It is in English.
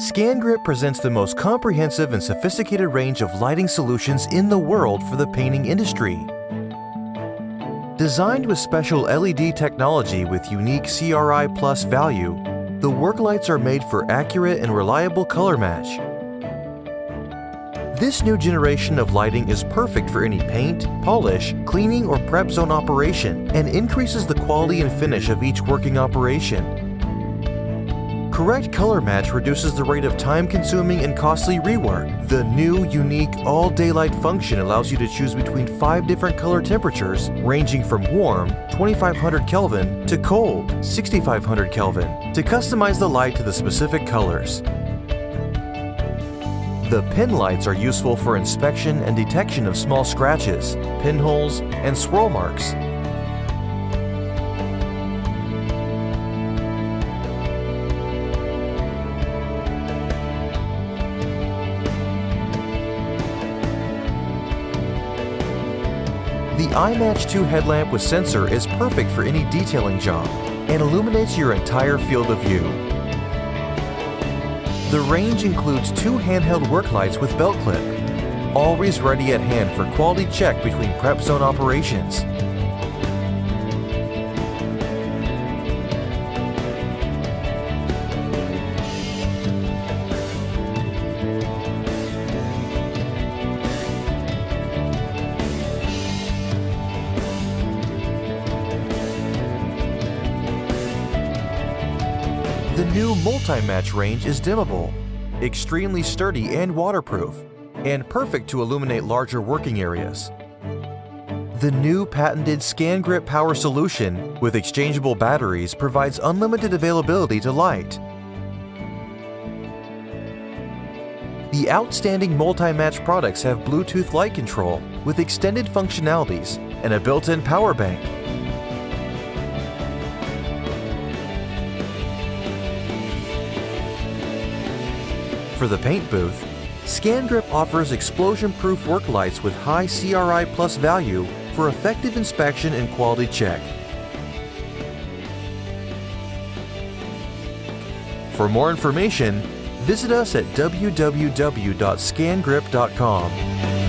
ScanGrip presents the most comprehensive and sophisticated range of lighting solutions in the world for the painting industry. Designed with special LED technology with unique CRI Plus value, the work lights are made for accurate and reliable color match. This new generation of lighting is perfect for any paint, polish, cleaning, or prep zone operation and increases the quality and finish of each working operation. Correct color match reduces the rate of time-consuming and costly rework. The new, unique all-daylight function allows you to choose between five different color temperatures, ranging from warm, 2500 Kelvin, to cold, 6500 Kelvin, to customize the light to the specific colors. The pin lights are useful for inspection and detection of small scratches, pinholes, and swirl marks. The iMatch 2 headlamp with sensor is perfect for any detailing job and illuminates your entire field of view. The range includes two handheld work lights with belt clip, always ready at hand for quality check between prep zone operations. The new multi-match range is dimmable, extremely sturdy and waterproof, and perfect to illuminate larger working areas. The new patented ScanGrip power solution with exchangeable batteries provides unlimited availability to light. The outstanding multi-match products have Bluetooth light control with extended functionalities and a built-in power bank. For the paint booth, ScanGrip offers explosion-proof work lights with high CRI plus value for effective inspection and quality check. For more information, visit us at www.scangrip.com.